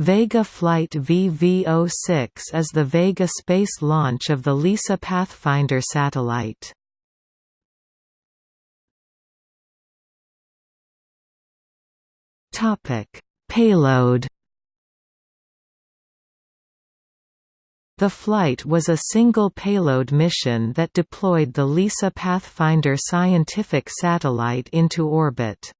Vega Flight VV06 is the Vega space launch of the LISA Pathfinder satellite. Payload The flight was a single payload mission that deployed the LISA Pathfinder scientific satellite into orbit.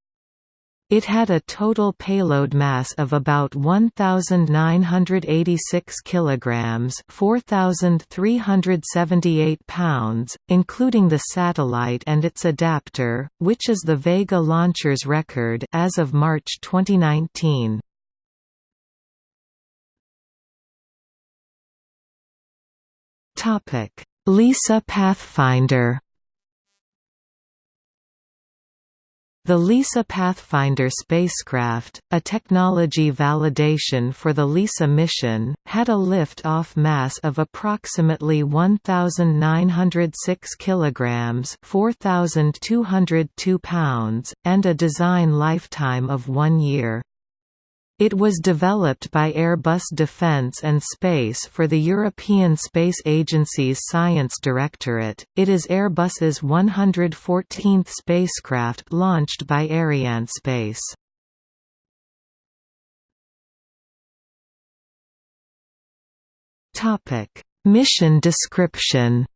It had a total payload mass of about 1986 kilograms, 4378 pounds, including the satellite and its adapter, which is the Vega launcher's record as of March 2019. Topic: LISA Pathfinder The LISA Pathfinder spacecraft, a technology validation for the LISA mission, had a lift-off mass of approximately 1906 kilograms, 4202 pounds, and a design lifetime of 1 year. It was developed by Airbus Defence and Space for the European Space Agency's Science Directorate. It is Airbus's 114th spacecraft launched by Arianespace. Topic: Mission description.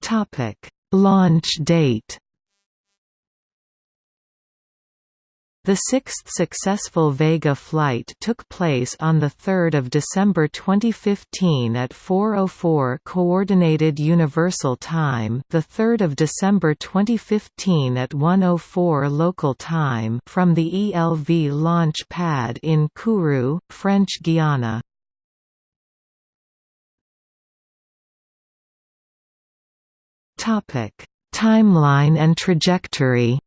Topic: Launch date The sixth successful Vega flight took place on 3 December 2015 at 4.04 Coordinated Universal Time 3 December 2015 at 1.04 local time from the ELV launch pad in Kourou, French Guiana. Timeline and trajectory.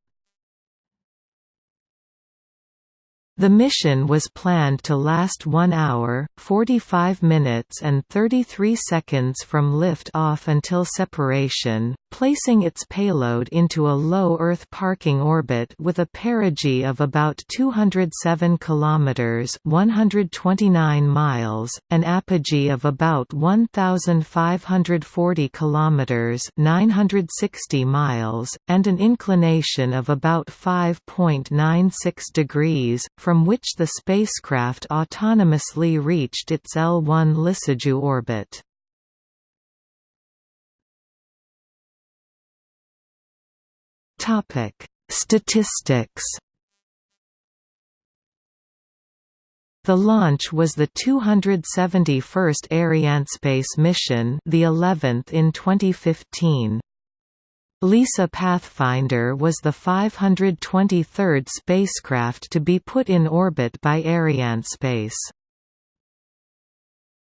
The mission was planned to last 1 hour, 45 minutes and 33 seconds from lift-off until separation, placing its payload into a low Earth parking orbit with a perigee of about 207 kilometers (129 miles), an apogee of about 1540 kilometers (960 miles), and an inclination of about 5.96 degrees from which the spacecraft autonomously reached its L1 Lissajous orbit. Topic: Statistics The launch was the 271st Arianespace mission, the 11th in 2015. LISA Pathfinder was the 523rd spacecraft to be put in orbit by Arianespace.